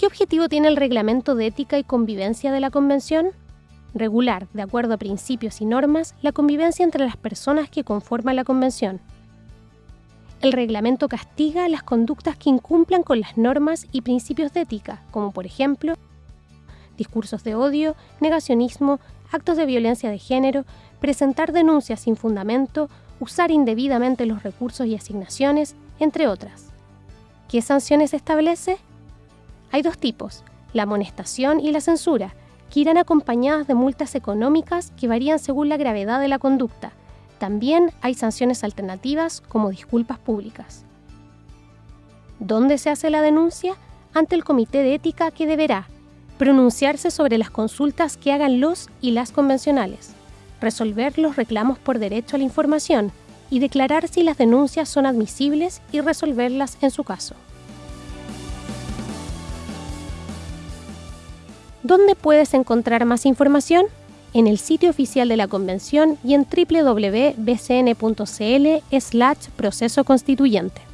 ¿Qué objetivo tiene el reglamento de ética y convivencia de la Convención? Regular, de acuerdo a principios y normas, la convivencia entre las personas que conforman la Convención. El reglamento castiga las conductas que incumplan con las normas y principios de ética, como por ejemplo discursos de odio, negacionismo, actos de violencia de género, presentar denuncias sin fundamento, usar indebidamente los recursos y asignaciones, entre otras. ¿Qué sanciones establece? Hay dos tipos, la amonestación y la censura, que irán acompañadas de multas económicas que varían según la gravedad de la conducta. También hay sanciones alternativas como disculpas públicas. ¿Dónde se hace la denuncia? Ante el Comité de Ética que deberá pronunciarse sobre las consultas que hagan los y las convencionales, resolver los reclamos por derecho a la información y declarar si las denuncias son admisibles y resolverlas en su caso. ¿Dónde puedes encontrar más información? En el sitio oficial de la Convención y en www.bcn.cl/proceso constituyente.